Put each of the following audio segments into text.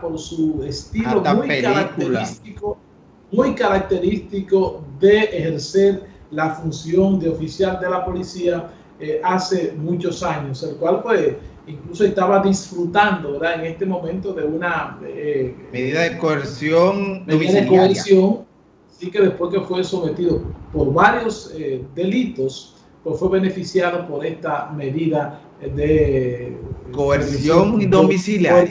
por su estilo muy característico, muy característico de ejercer la función de oficial de la policía eh, hace muchos años, el cual pues incluso estaba disfrutando ¿verdad? en este momento de una eh, medida de coerción medida de coerción, sí que después que fue sometido por varios eh, delitos, pues fue beneficiado por esta medida de coerción domiciliaria.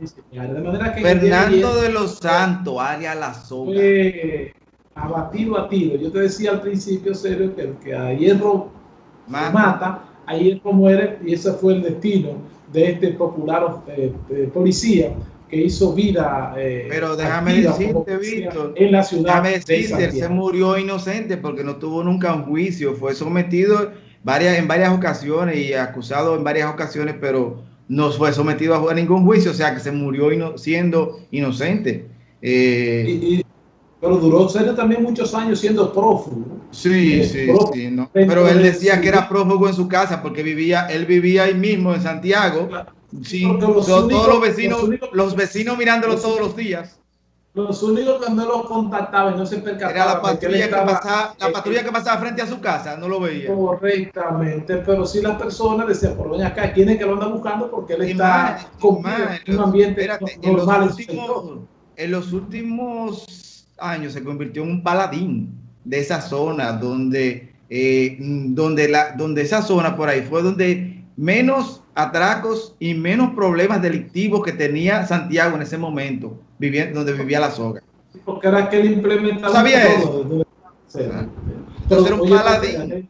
De manera que Fernando de los Santos, área La Soga. Fue abatido a tiro. Yo te decía al principio, serio, que el que a hierro mata, a hierro muere, y ese fue el destino de este popular eh, policía que hizo vida. Eh, Pero déjame decirte, Víctor, en la ciudad. Déjame decirte, se murió inocente porque no tuvo nunca un juicio, fue sometido varias, en varias ocasiones y acusado en varias ocasiones, pero no fue sometido a ningún juicio, o sea que se murió siendo inocente. Eh, pero duró serio también muchos años siendo prófugo. Sí, eh, sí, sí. Pero él decía que era prófugo en su casa porque vivía, él vivía ahí mismo en Santiago. Sí, todos los vecinos, los, vecinos mirándolo todos los días. Los únicos que no lo contactaban no se percataban. Era la patrulla, que, pasaba, la patrulla que pasaba frente a su casa, no lo veía. Correctamente, pero si las personas decían, por doña acá, ¿quién es que lo anda buscando? Porque él está con un ambiente normal. En los, últimos, en los últimos años se convirtió en un paladín de esa zona, donde, eh, donde, la, donde esa zona por ahí fue donde menos atracos y menos problemas delictivos que tenía Santiago en ese momento, viviendo, donde vivía la soga. Porque era que él implementaba ¿Sabía eso? Entonces era un paladín.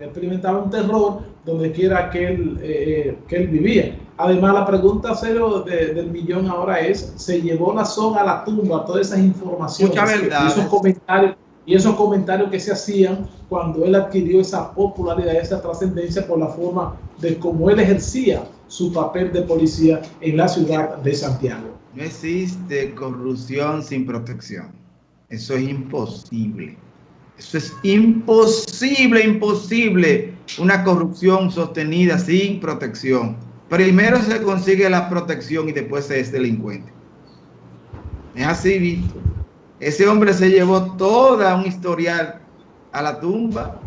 Experimentaba un terror donde quiera que él, eh, que él vivía. Además, la pregunta cero del millón ahora es, ¿se llevó la soga a la tumba todas esas informaciones? Mucha verdad. Y esos comentarios y esos comentarios que se hacían cuando él adquirió esa popularidad, esa trascendencia por la forma de cómo él ejercía su papel de policía en la ciudad de Santiago. No existe corrupción sin protección. Eso es imposible. Eso es imposible, imposible. Una corrupción sostenida sin protección. Primero se consigue la protección y después se es delincuente. Es así, Víctor. Ese hombre se llevó toda un historial a la tumba,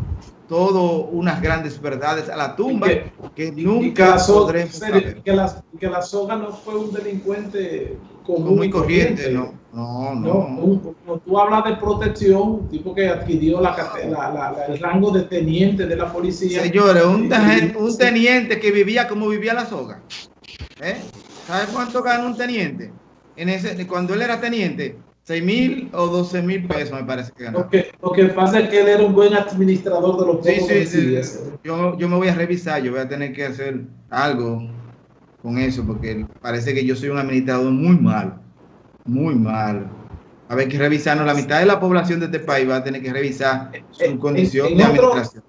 todo unas grandes verdades a la tumba que, nunca podremos saber. Que la, que la soga no fue un delincuente común muy corriente, no. No, no. tú hablas de protección, un tipo que adquirió la, el rango de teniente de la policía. Señores, un, un teniente que vivía como vivía la soga. ¿Eh? ¿Sabes cuánto gana un teniente? En ese, cuando él era teniente, 6 mil o 12 mil pesos me parece que ganó. Lo que, pasa es que él era un buen administrador de los sí, sí, sí. Yo, yo me voy a revisar, yo voy a tener que hacer algo con eso, porque parece que yo soy un administrador muy mal, muy mal. A ver que revisarnos, la mitad de la población de este país va a tener que revisar su condición de administración.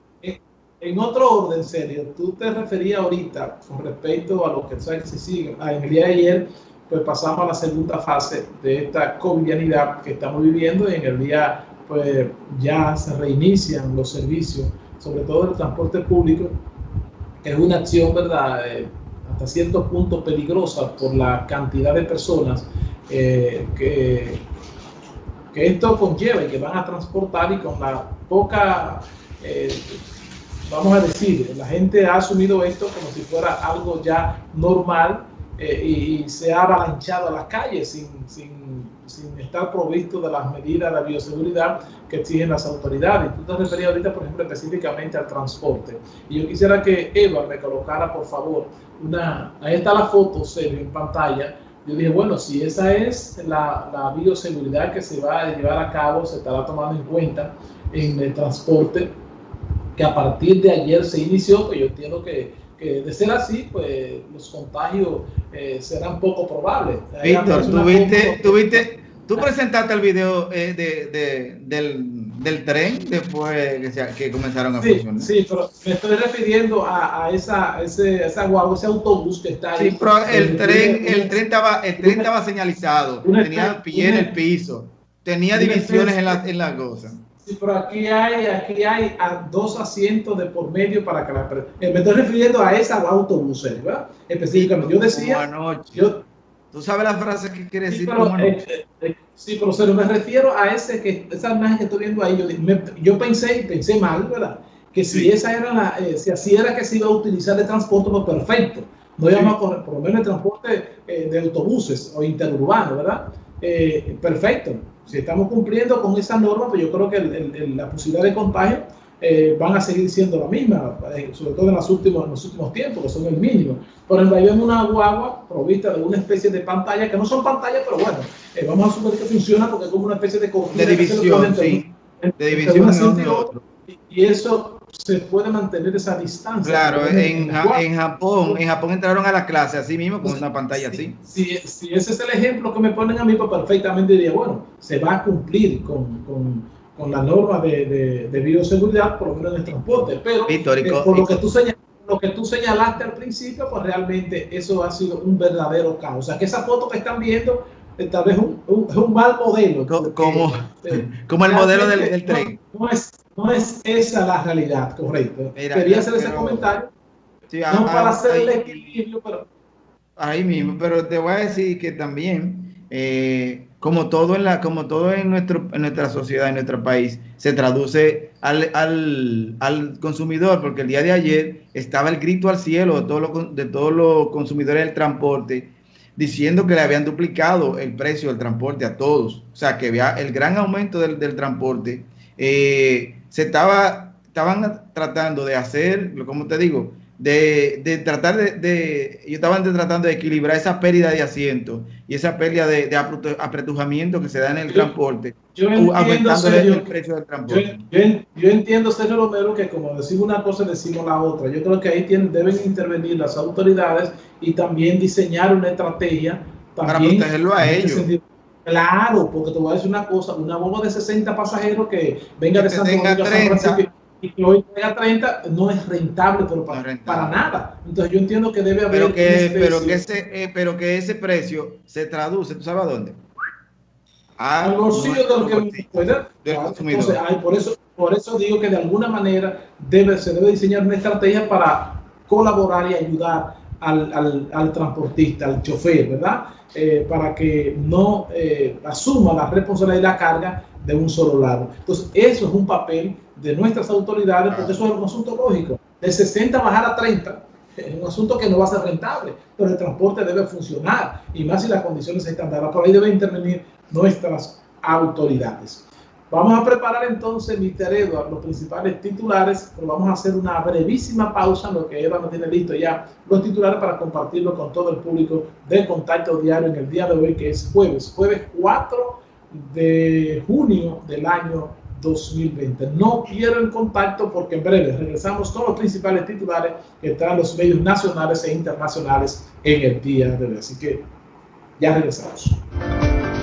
En, otro orden, serio, tú te referías ahorita con respecto a lo que se sigue. A día de ayer pues pasamos a la segunda fase de esta covidianidad que estamos viviendo y en el día pues ya se reinician los servicios, sobre todo el transporte público, que es una acción, ¿verdad?, eh, hasta cierto punto peligrosa por la cantidad de personas eh, que, que esto conlleva y que van a transportar y con la poca... Eh, vamos a decir, la gente ha asumido esto como si fuera algo ya normal eh, y se ha avalanchado a las calles sin, sin, sin, estar provisto de las medidas de bioseguridad que exigen las autoridades. Tú te referías ahorita, por ejemplo, específicamente al transporte. Y yo quisiera que Eva me colocara, por favor, una... Ahí está la foto, serio, en pantalla. Yo dije, bueno, si esa es la, la bioseguridad que se va a llevar a cabo, se estará tomando en cuenta en el transporte, que a partir de ayer se inició, pues yo entiendo que de ser así, pues los contagios eh, serán poco probables. Víctor, tuviste, tuviste, tú presentaste el video eh, de, de, del, del, tren después que, se, que comenzaron a sí, funcionar. Sí, pero me estoy refiriendo a, a esa, ese, esa guagua, ese autobús que está ahí. Sí, pero el, tren, el tren estaba, el tren estaba señalizado, tenía pie en el piso, tenía divisiones en la, en la cosa. Sí, pero aquí hay, aquí hay a dos asientos de por medio para que la eh, me estoy refiriendo a esa autobús, ¿verdad? Específicamente. Yo decía, yo, ¿Tú sabes la frase que quiere decir? Pero, eh, eh, sí, pero se me refiero a ese que, esa imagen que estoy viendo ahí. Yo, yo pensé, pensé mal, ¿verdad? Que si esa era la, eh, si así era que se iba a utilizar el transporte, pues perfecto. No íbamos a correr, por lo menos el transporte de autobuses o interurbano, ¿verdad? perfecto. Si estamos cumpliendo con esa norma, pues yo creo que la posibilidad de contagio eh, van a seguir siendo la misma, eh, sobre todo en los, últimos, en los últimos tiempos, que son el mínimo. Por ejemplo, ahí vemos una guagua provista de una especie de pantalla, que no son pantallas, pero bueno, eh, vamos a suponer que funciona porque es como una especie de De división, sí. De división Y eso se puede mantener esa distancia. Claro, en, en, Japón, en Japón entraron a la clase así mismo con una pantalla así. Si, si, ese es el ejemplo que me ponen a mí, pues perfectamente diría, bueno, se va a cumplir con, con con la norma de, de, bioseguridad, por lo menos en el transporte. Pero eh, por lo que, tú lo que tú señalaste al principio, pues realmente eso ha sido un verdadero caos. O sea, que esa foto que están viendo eh, tal vez un, es un mal modelo. Como, eh, como el modelo del, tren. No, es, no es esa la realidad, correcto. Quería hacer ese comentario. no para hacer el equilibrio, pero... Ahí mismo, pero te voy a decir que también como todo en la, como todo en nuestro, en nuestra sociedad, en nuestro país, se traduce al, al, al, consumidor, porque el día de ayer estaba el grito al cielo de todos los, de todos los consumidores del transporte, diciendo que le habían duplicado el precio del transporte a todos. O sea, que había el gran aumento del, del transporte. Eh, se estaba, estaban tratando de hacer, como te digo, de, de tratar de, de, yo estaba tratando de equilibrar esa pérdida de asiento y esa pérdida de, de apretujamiento que se da en el transporte, yo entiendo, Sergio, el precio del transporte. Yo, yo, entiendo, Sergio Romero, que como decimos una cosa, decimos la otra. Yo creo que ahí tienen, deben intervenir las autoridades y también diseñar una estrategia para protegerlo a ellos. Claro, porque te voy a decir una cosa, una bomba de 60 pasajeros que venga de San Francisco y que hoy tenga 30 no es rentable, pero para, nada. Entonces yo entiendo que debe haber... Pero que, pero que, ese, eh, pero que ese precio se traduce, ¿tú sabes a dónde? Al bolsillo de lo que. Entonces, por, eso, por eso digo que de alguna manera debe, se debe diseñar una estrategia para colaborar y ayudar al, al, al transportista, al chofer, ¿verdad? Eh, para que no eh, asuma la responsabilidad y la carga de un solo lado. Entonces, eso es un papel de nuestras autoridades, porque eso es un asunto lógico. De 60 bajar a 30 es un asunto que no va a ser rentable, pero el transporte debe funcionar, y más si las condiciones están dadas. Por ahí deben intervenir nuestras autoridades. Vamos a preparar entonces, Mr. Edward, los principales titulares, pero vamos a hacer una brevísima pausa, lo que Edward no tiene listo ya, los titulares para compartirlo con todo el público de Contacto Diario en el día de hoy, que es jueves, jueves 4 de junio del año 2020. No pierdan contacto porque en breve regresamos con los principales titulares que están los medios nacionales e internacionales en el día de hoy. Así que ya regresamos.